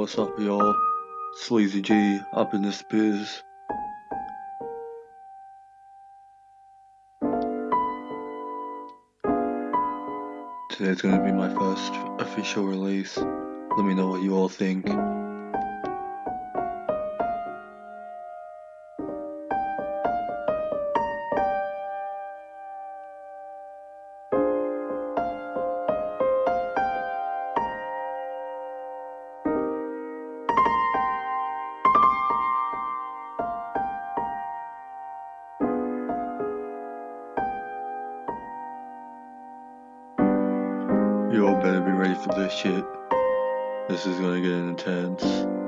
What's up, y'all? Sleazy G up in this biz. Today's gonna be my first official release. Let me know what you all think. Be ready for this shit. This is gonna get intense.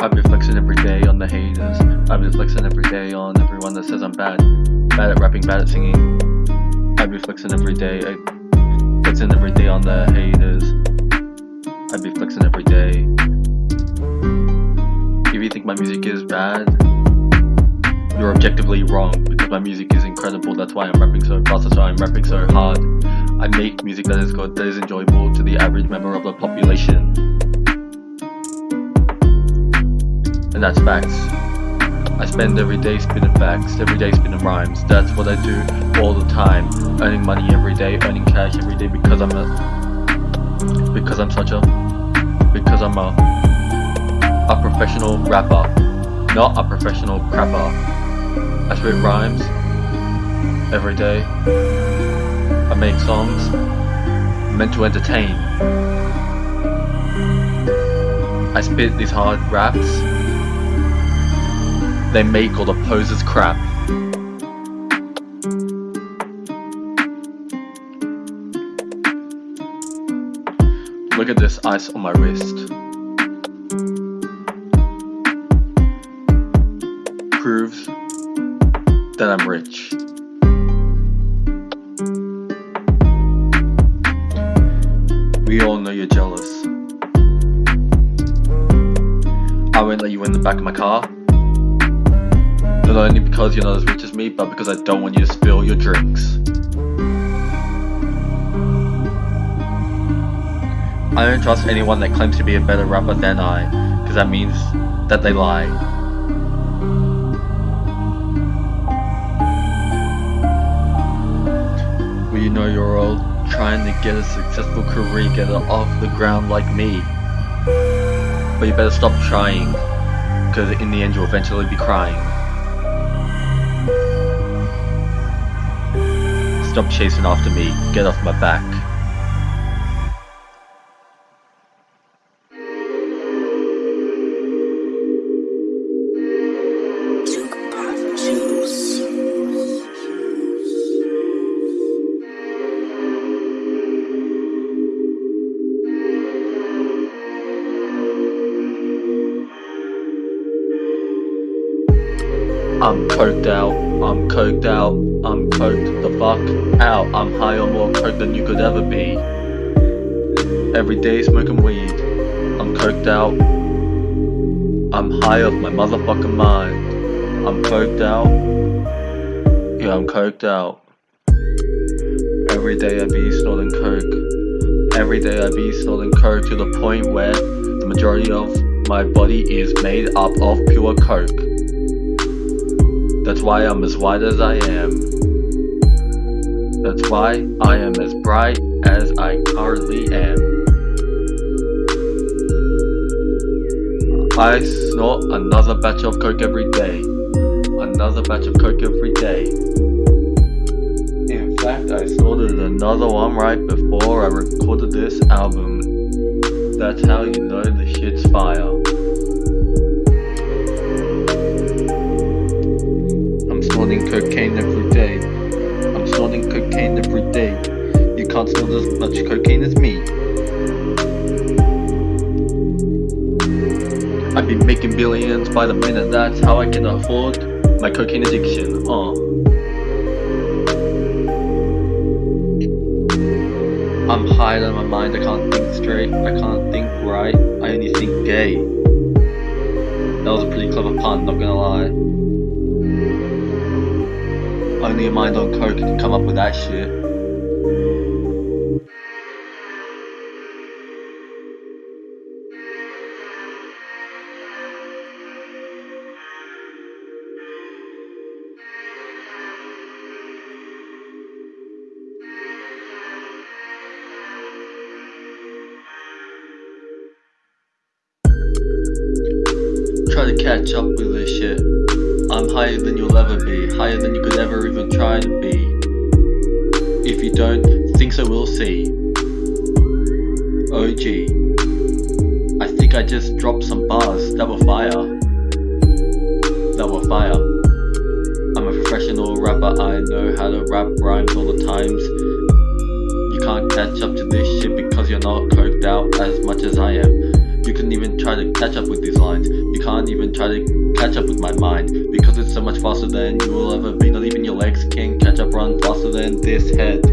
I've been flexing every day on the haters. I've been flexing every day on everyone that says I'm bad. Bad at rapping, bad at singing. I've been flexing every day. I, flexing every day on the haters. I've been flexing every day. If you think my music is bad, you're objectively wrong because my music is incredible. That's why I'm rapping so fast. That's why I'm rapping so hard. I make music that is good, that is enjoyable to the average member of the population. and that's facts. I spend every day spinning facts, every day spinning rhymes. That's what I do all the time. Earning money every day, earning cash every day because I'm a because I'm such a because I'm a a professional rapper, not a professional crapper. I spit rhymes every day. I make songs meant to entertain. I spit these hard raps they make all the posers crap. Look at this ice on my wrist. I'm rich. We all know you're jealous. I won't let you in the back of my car. Not only because you're not as rich as me, but because I don't want you to spill your drinks. I don't trust anyone that claims to be a better rapper than I, because that means that they lie. Trying to get a successful career, get it off the ground like me. But you better stop trying, because in the end you'll eventually be crying. Stop chasing after me. Get off my back. Coked out. I'm coked the fuck out. I'm high on more coke than you could ever be. Every day smoking weed. I'm coked out. I'm high off my motherfucking mind. I'm coked out. Yeah, I'm coked out. Every day I be snorting coke. Every day I be snorting coke to the point where the majority of my body is made up of pure coke. That's why I'm as white as I am. That's why I am as bright as I currently am. I snort another batch of coke every day. another batch of coke every day. In fact, I snorted another one right before I recorded this album. That's how you know the shit's fire. Snorting cocaine every day. I'm snorting cocaine every day. You can't snort as much cocaine as me. I've been making billions by the minute, that's how I can afford my cocaine addiction, uh. I'm high on my mind, I can't think straight, I can't think right, I only think gay. That was a pretty clever pun, not gonna lie. A mind on coke can come up with that shit. Try to catch up with this shit. I'm higher than you'll ever be, higher than you could ever even try to be. If you don't think so, we'll see. OG. I think I just dropped some bars that were fire. That were fire. I'm a professional rapper, I know how to rap rhymes all the times. You can't catch up to this shit because you're not coked out as much as I am. You couldn't even try to catch up with these lines. You can't even try to catch up with my mind because it's so much faster than you will ever be. Not even your legs can catch up, run faster than this head.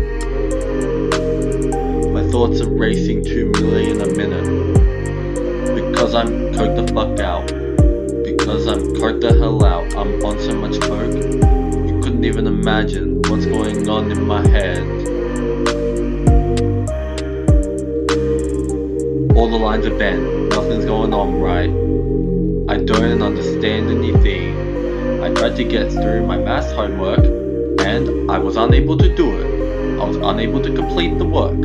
My thoughts are racing 2 million a minute because I'm coked the fuck out. Because I'm coked the hell out. I'm on so much coke. You couldn't even imagine what's going on in my head. All the lines are bent, nothing's going on right. I don't understand anything. I tried to get through my math homework and I was unable to do it. I was unable to complete the work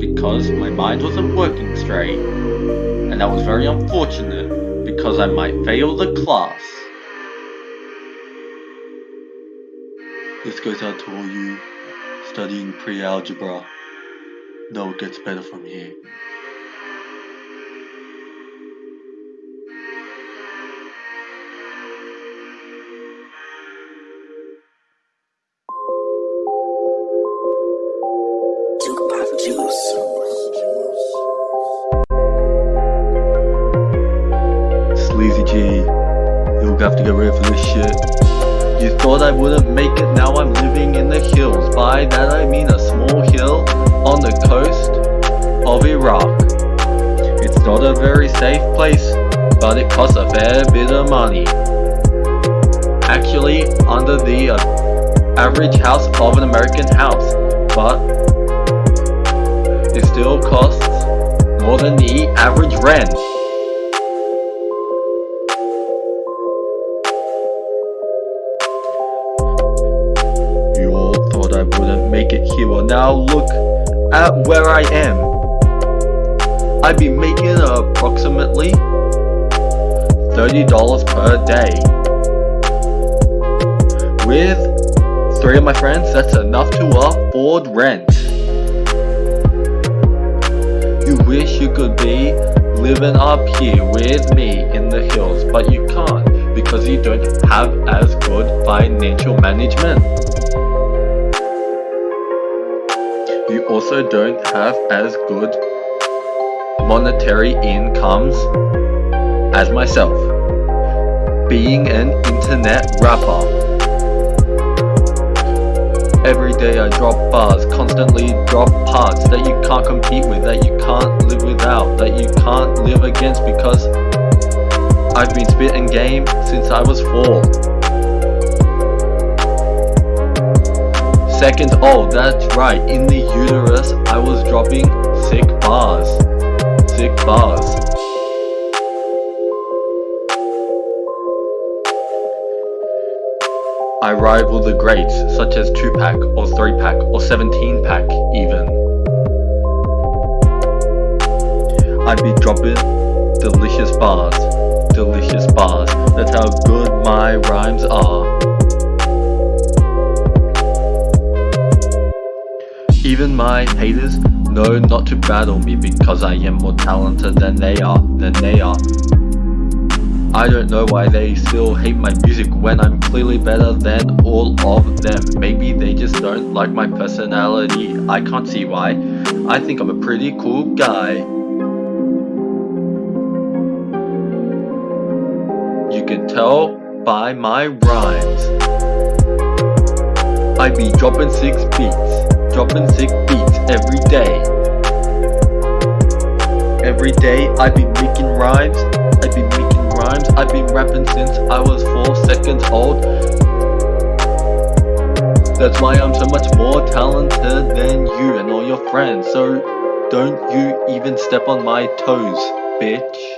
because my mind wasn't working straight. And that was very unfortunate because I might fail the class. This goes out to all you studying pre-algebra. No, it gets better from here. Sleazy G, you'll have to get ready for this shit. You thought I wouldn't make it, now I'm living in the hills. By that I mean a small hill on the coast of Iraq. It's not a very safe place, but it costs a fair bit of money. Actually, under the average house of an American house, but it still costs more than the average rent. Now look at where I am. I'd be making approximately $30 per day. With three of my friends, that's enough to afford rent. You wish you could be living up here with me in the hills, but you can't because you don't have as good financial management. Also don't have as good monetary incomes as myself. Being an internet rapper. Every day I drop bars, constantly drop parts that you can't compete with, that you can't live without, that you can't live against because I've been spitting game since I was four. Second, oh, that's right, in the uterus I was dropping sick bars. Sick bars. I rival the greats, such as 2-pack, or 3-pack, or 17-pack even. I'd be dropping delicious bars, delicious bars. That's how good my rhymes are. Even my haters know not to battle me because I am more talented than they are, than they are. I don't know why they still hate my music when I'm clearly better than all of them. Maybe they just don't like my personality. I can't see why. I think I'm a pretty cool guy. You can tell by my rhymes. I be dropping six beats dropping sick beats every day. Every day I be making rhymes, I be making rhymes, I've been rapping since I was 4 seconds old. That's why I'm so much more talented than you and all your friends, so don't you even step on my toes, bitch.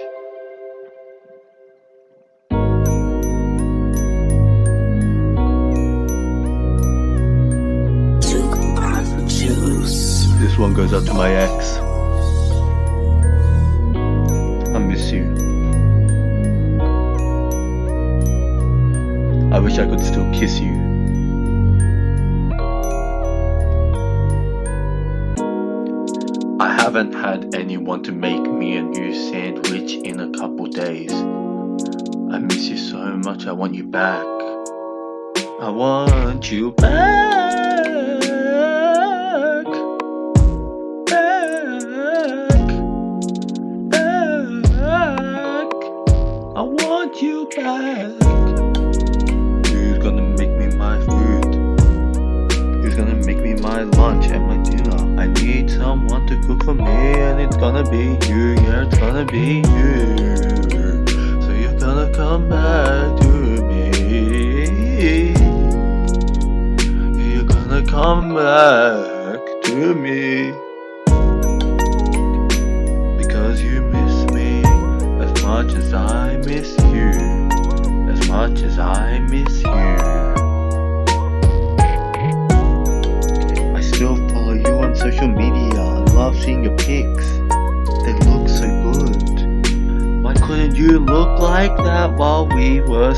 One goes out to my ex. I miss you. I wish I could still kiss you. I haven't had anyone to make me a new sandwich in a couple days. I miss you so much, I want you back. I want you back. Back. Who's gonna make me my food? Who's gonna make me my lunch and my dinner? I need someone to cook for me, and it's gonna be you. Yeah, it's gonna be you. So you're gonna come back to me. You're gonna come back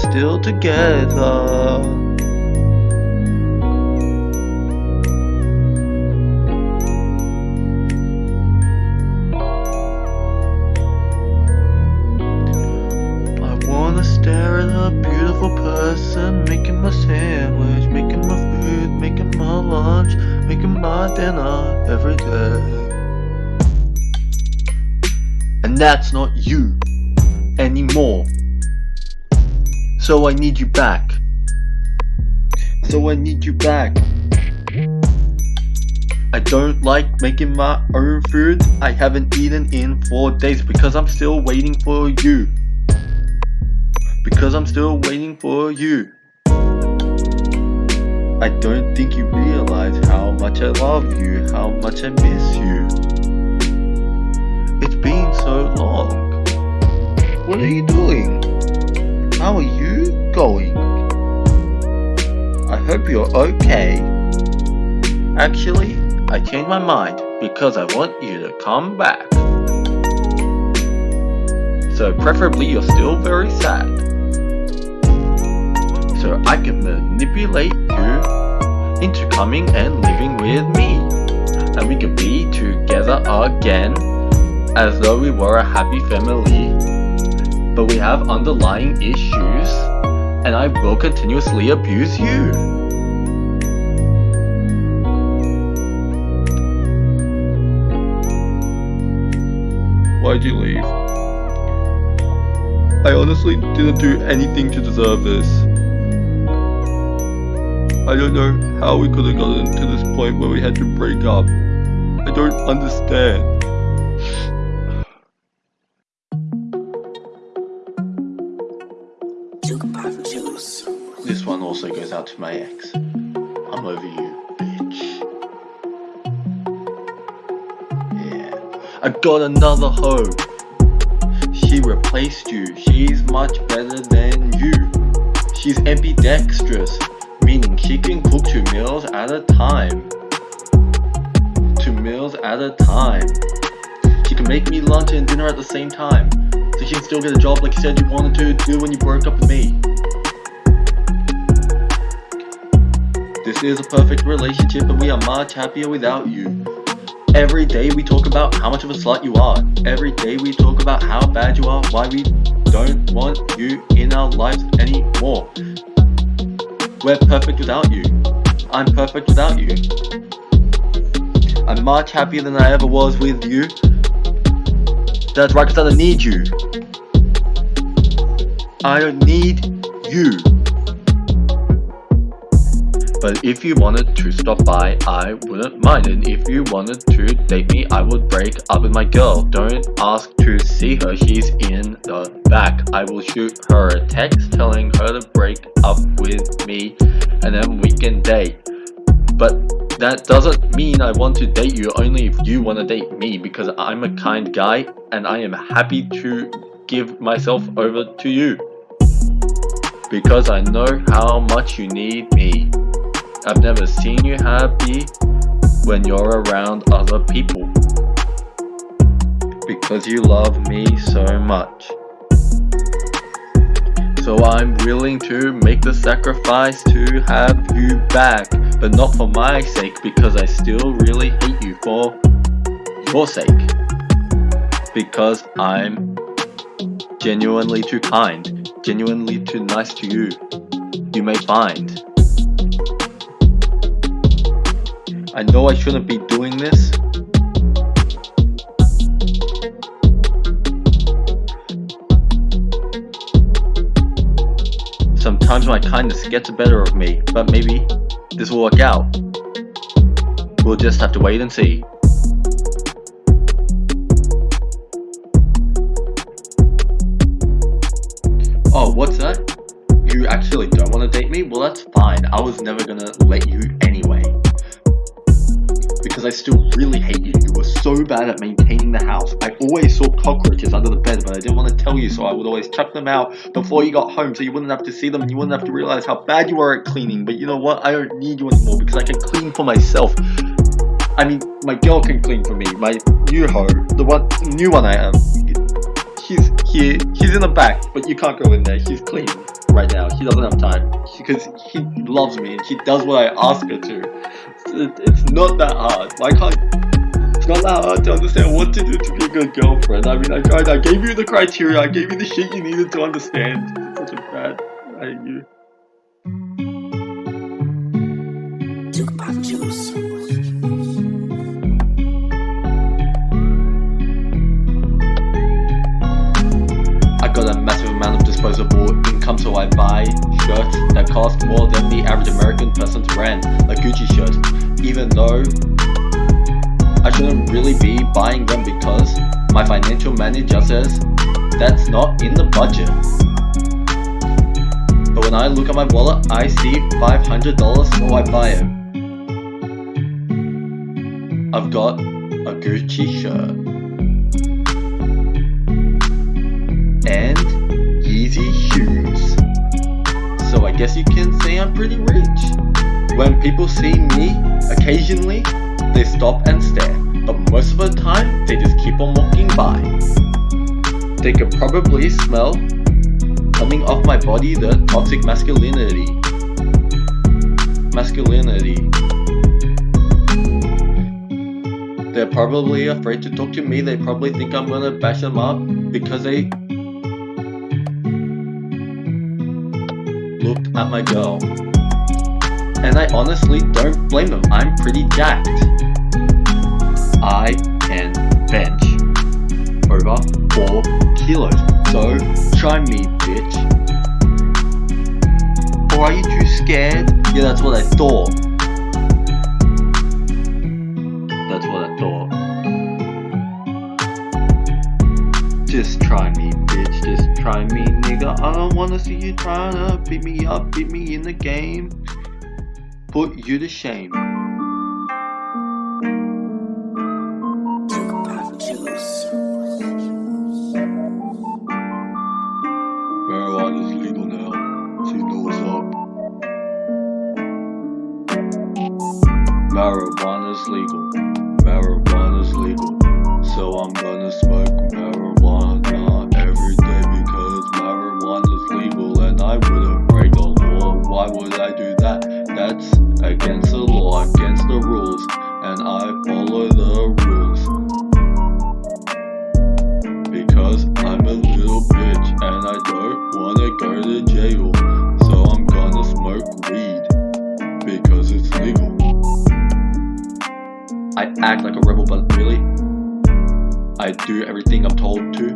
still together? person making my sandwich, making my food, making my lunch, making my dinner every day. And that's not you So I need you back. So I need you back. I don't like making my own food. I haven't eaten in four days because I'm still waiting for you because I'm still waiting for you. I don't think you realize how much I love you, how much I miss you. It's been so long. What are you doing? How are you going? I hope you're okay. Actually, I changed my mind because I want you to come back. So preferably you're still very sad so I can manipulate you into coming and living with me. And we can be together again as though we were a happy family. But we have underlying issues and I will continuously abuse you. Why'd you leave? I honestly didn't do anything to deserve this. I don't know how we could have gotten to this point where we had to break up. I don't understand. Also goes out to my ex. I'm over you, bitch. Yeah. I got another hoe. She replaced you. She's much better than you. She's ambidextrous meaning she can cook two meals at a time. Two meals at a time. She can make me lunch and dinner at the same time. so she can still get a job like you said you wanted to do when you broke up with me. This is a perfect relationship and we are much happier without you. Every day we talk about how much of a slut you are. Every day we talk about how bad you are, why we don't want you in our lives anymore. We're perfect without you. I'm perfect without you. I'm much happier than I ever was with you. That's right, because I don't need you. I don't need you. But if you wanted to stop by, I wouldn't mind. And if you wanted to date me, I would break up with my girl. Don't ask to see her, she's in the back. I will shoot her a text telling her to break up with me and then we can date. But that doesn't mean I want to date you only if you want to date me because I'm a kind guy and I am happy to give myself over to you. Because I know how much you need me. I've never seen you happy when you're around other people. Because you love me so much. So I'm willing to make the sacrifice to have you back. But not for my sake because I still really hate you for your sake. Because I'm genuinely too kind, genuinely too nice to you. You may find. I know I shouldn't be doing this. Sometimes my kindness gets the better of me, but maybe this will work out. We'll just have to wait and see. Oh, what's that? You actually don't want to date me? Well, that's fine. I was never gonna let you because I still really hate you. You were so bad at maintaining the house. I always saw cockroaches under the bed, but I didn't want to tell you, so I would always chuck them out before you got home so you wouldn't have to see them and you wouldn't have to realize how bad you are at cleaning. But you know what? I don't need you anymore because I can clean for myself. I mean, my girl can clean for me. My new hoe, the one, new one I am, he's here, he's in the back, but you can't go in there. She's cleaning right now. She doesn't have time because he loves me and she does what I ask her to. It's not that hard. Why can't? It's not that hard to understand what to do to be a good girlfriend. I mean, I tried. I gave you the criteria. I gave you the shit you needed to understand. It's such a bad. I hate. Talk about juice. Disposable income, so I buy shirts that cost more than the average American person's rent, a Gucci shirt, even though I shouldn't really be buying them because my financial manager says that's not in the budget. But when I look at my wallet, I see $500, so I buy it. I've got a Gucci shirt. Yeezy shoes. So I guess you can say I'm pretty rich. When people see me, occasionally, they stop and stare. But most of the time, they just keep on walking by. They could probably smell coming off my body the toxic masculinity. Masculinity. They're probably afraid to talk to me. They probably think I'm gonna bash them up because they at my girl. And I honestly don't blame them. I'm pretty jacked. I can bench over 4 kilos. So try me, bitch. Or are you too scared? Yeah, that's what I thought. That's what I thought. Just try me, try me, nigga. I don't wanna see you trying to beat me up, beat me in the game. Put you to shame. Act like a rebel, but really, I do everything I'm told to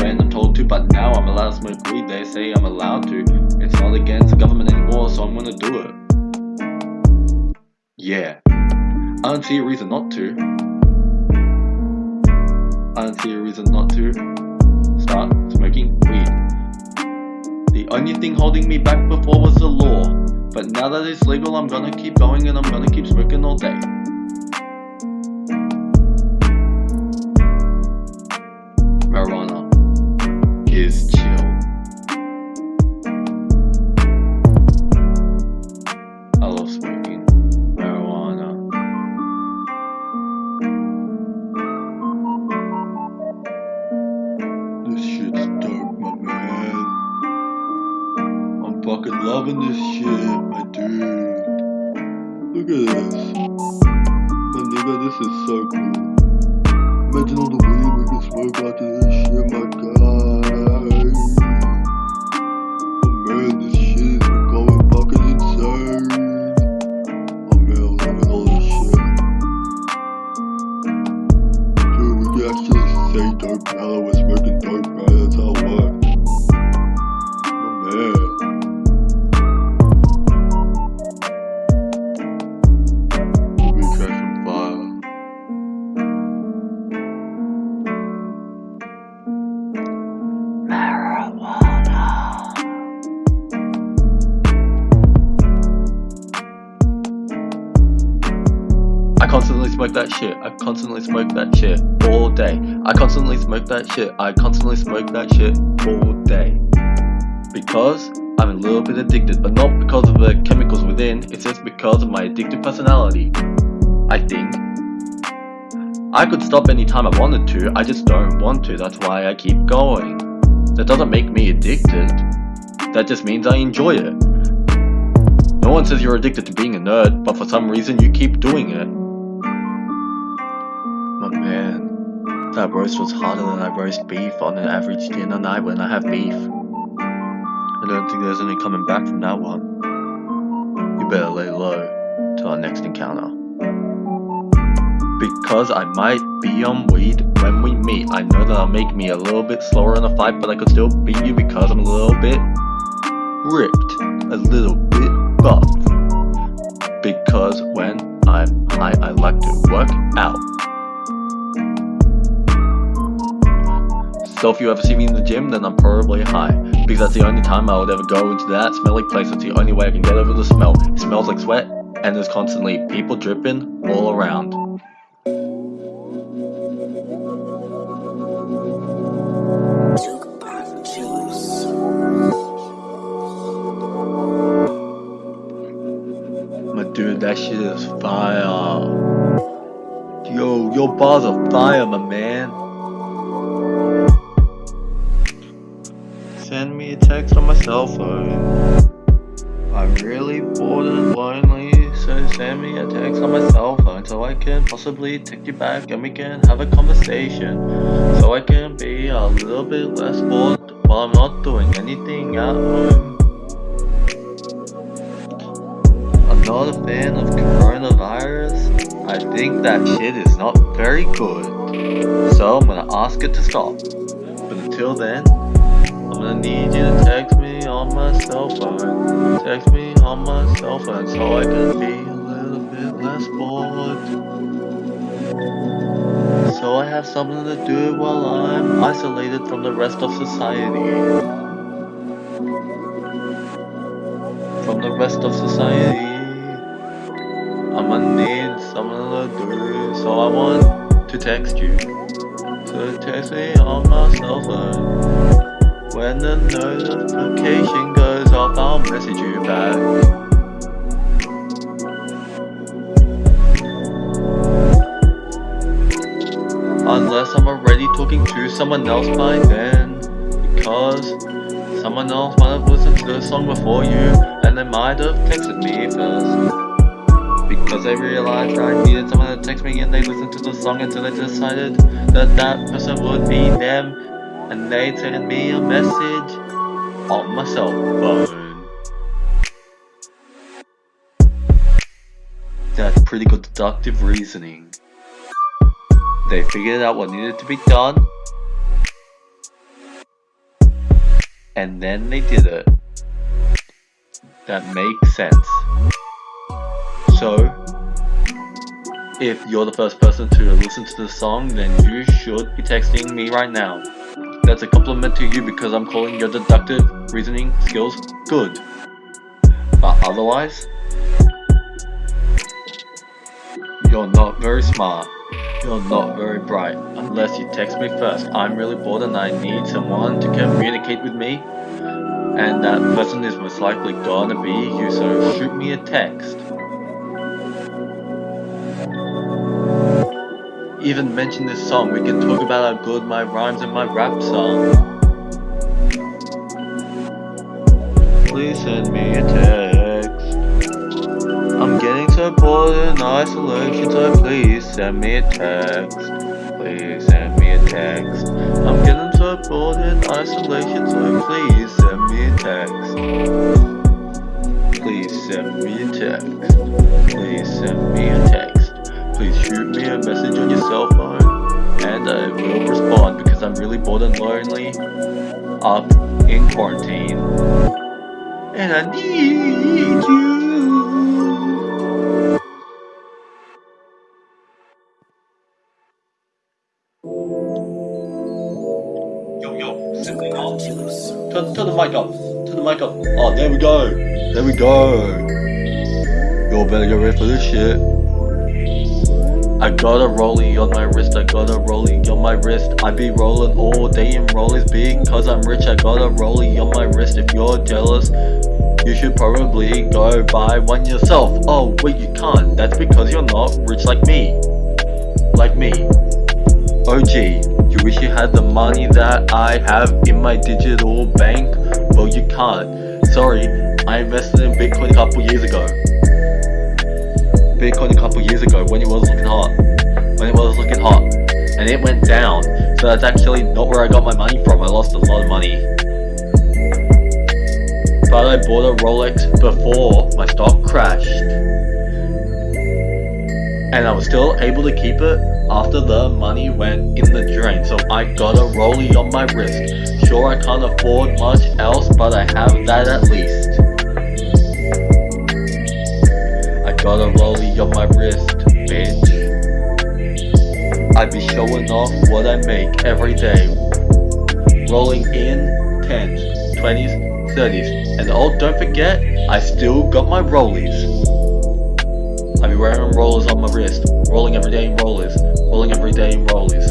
when I'm told to. But now I'm allowed to smoke weed. They say I'm allowed to. It's not against the government anymore, so I'm gonna do it. Yeah, I don't see a reason not to. I don't see a reason not to start smoking weed. The only thing holding me back before was the law. But now that it's legal, I'm gonna keep going and I'm gonna keep smoking all day. Fucking loving this shit, my dude. Look at this. My nigga, this is so cool. Imagine all the weed we can smoke after this shit, my guy. Constantly smoke that shit all day. I constantly smoke that shit. I constantly smoke that shit all day. Because I'm a little bit addicted, but not because of the chemicals within, it's just because of my addictive personality. I think. I could stop anytime I wanted to, I just don't want to, that's why I keep going. That doesn't make me addicted. That just means I enjoy it. No one says you're addicted to being a nerd, but for some reason you keep doing it. My man, that roast was harder than I roast beef on an average dinner night when I have beef. I don't think there's any coming back from that one. You better lay low till our next encounter. Because I might be on weed when we meet. I know that'll make me a little bit slower in a fight, but I could still beat you because I'm a little bit ripped, a little bit buff. Because when I'm high, I like to work out. So if you ever see me in the gym, then I'm probably high. Because that's the only time I would ever go into that smelly place. It's the only way I can get over the smell. It smells like sweat, and there's constantly people dripping all around. My dude, that shit is fire. Yo, your bars are fire, my man. Send me a text on my cell phone. I'm really bored and lonely, so send me a text on my cell phone so I can possibly text you back and we can have a conversation. So I can be a little bit less bored while I'm not doing anything at home. I'm not a fan of coronavirus. I think that shit is not very good. So I'm gonna ask it to stop. But until then, Gonna need you to text me on my cell phone. Text me on my cell phone so I can be a little bit less bored. So I have something to do while I'm isolated from the rest of society. From the rest of society. I'm gonna need something to do, so I want to text you. So text me on my cell phone. When the notification goes off, I'll message you back. Unless I'm already talking to someone else by then. Because someone else might have listened to the song before you, and they might have texted me first. Because they realized I needed someone to text me and they listened to the song until they decided that that person would be them and they sent me a message on my cell phone. That's pretty good deductive reasoning. They figured out what needed to be done. And then they did it. That makes sense. So, if you're the first person to listen to the song, then you should be texting me right now. That's a compliment to you because I'm calling your deductive reasoning skills good. But otherwise, you're not very smart. You're not very bright unless you text me first. I'm really bored and I need someone to communicate with me. And that person is most likely gonna be you, so shoot me a text. Even mention this song, we can talk about how good my rhymes and my rap song. Please send me a text. I'm getting so bored in isolation, so please send me a text. Please send me a text. I'm getting so bored in isolation, so please send me a text. Please send me a text. Please send me a text. Please shoot me a message on your cell phone, and uh, I will respond because I'm really bored and lonely up in quarantine. And I need you. Yo, yo. Turn, turn the mic up. Turn the mic up. Oh, there we go. There we go. Y'all better get ready for this shit. I got a rollie on my wrist, I got a rollie on my wrist. I be rolling all day in rollies because I'm rich. I got a rollie on my wrist. If you're jealous, you should probably go buy one yourself. Oh, wait, you can't. That's because you're not rich like me. Like me. Gee, you wish you had the money that I have in my digital bank? Well, you can't. Sorry, I invested in Bitcoin a couple years ago. Bitcoin a couple years ago when it was looking hot. When it was looking hot. And it went down. So that's actually not where I got my money from. I lost a lot of money. But I bought a Rolex before my stock crashed. And I was still able to keep it after the money went in the drain. So I got a rollie on my wrist. Sure, I can't afford much else, but I have that at least. Got a rollie on my wrist, bitch. I be showing off what I make every day. Rolling in 10s, 20s, 30s. And oh, don't forget, I still got my rollies. I be wearing rollers on my wrist, rolling every day in rollers, rolling every day in rollies.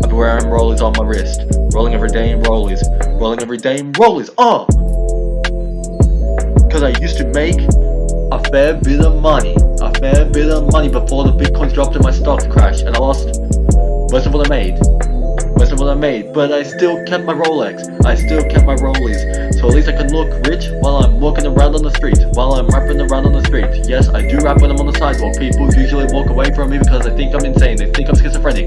I be wearing rollers on my wrist, rolling every day in rollies, rolling every day in rollies. Oh! Cause I used to make a fair bit of money, a fair bit of money before the bitcoins dropped and my stocks crashed, and I lost most of what I made. Most of what I made, but I still kept my Rolex. I still kept my rollies. So at least I can look rich while I'm walking around on the street. While I'm rapping around on the street. Yes, I do rap when I'm on the sidewalk. People usually walk away from me because they think I'm insane. They think I'm schizophrenic.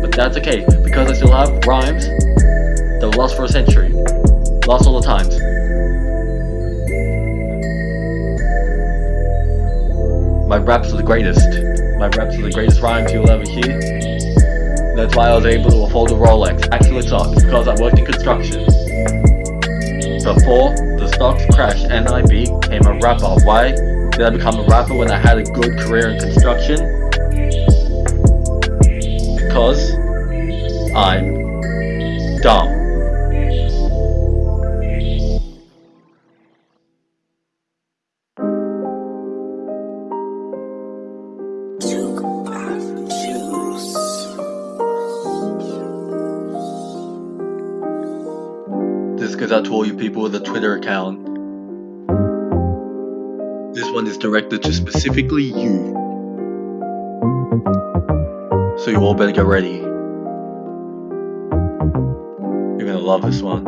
But that's okay, because I still have rhymes that will last for a century. Last all the times. My raps are the greatest. My raps are the greatest rhymes you'll ever hear. That's why I was able to afford a Rolex. Actually, it sucks because I worked in construction. Before the stocks crashed and I became a rapper. Why did I become a rapper when I had a good career in construction? Because I'm dumb. Directed to specifically you. So you all better get ready. You're gonna love this one.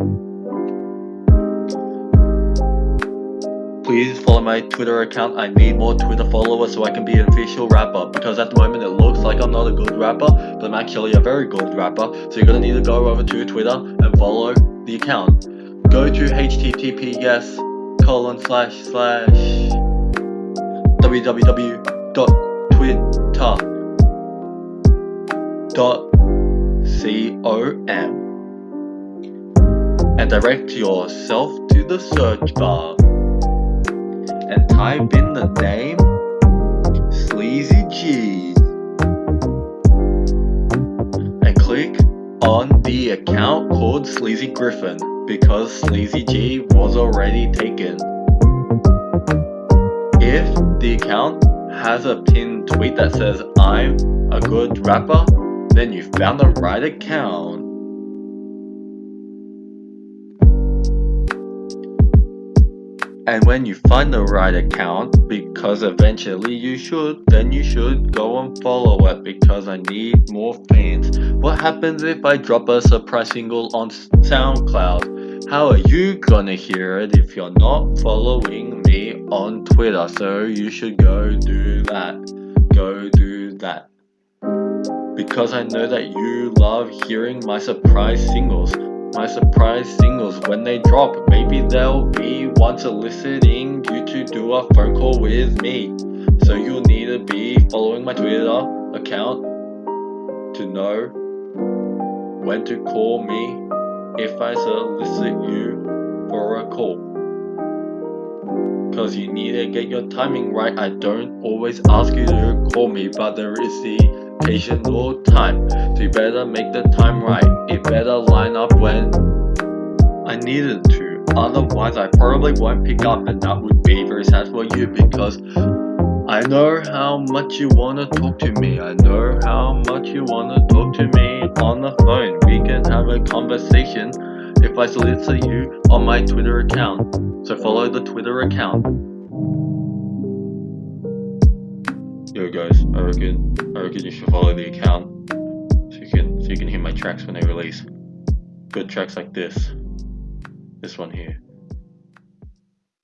Please follow my Twitter account. I need more Twitter followers so I can be an official rapper. Because at the moment it looks like I'm not a good rapper, but I'm actually a very good rapper. So you're gonna need to go over to Twitter and follow the account. Go to https colon slash slash www.twitter dot com. And direct yourself to the search bar. And type in the name Sleazy G and click on the account called Sleazy Griffin because Sleazy G was already taken. The account has a pinned tweet that says I'm a good rapper, then you found the right account. And when you find the right account, because eventually you should, then you should go and follow it because I need more fans. What happens if I drop a surprise single on SoundCloud? How are you gonna hear it if you're not following on Twitter? So you should go do that. Go do that. Because I know that you love hearing my surprise singles my surprise singles when they drop. Maybe they'll be one soliciting you to do a phone call with me. So you'll need to be following my Twitter account to know when to call me if I solicit you for a call. Cause you need to get your timing right. I don't always ask you to call me, but there is the occasional time. So you better make the time right. It better line up when I needed to. Otherwise, I probably won't pick up, and that would be very sad for you because I know how much you wanna talk to me. I know how much you wanna talk to me on the phone. We can have a conversation if I solicit you on my Twitter account. So follow the Twitter account. Yo guys, I reckon I reckon you should follow the account so you can so you can hear my tracks when they release. Good tracks like this. This one here.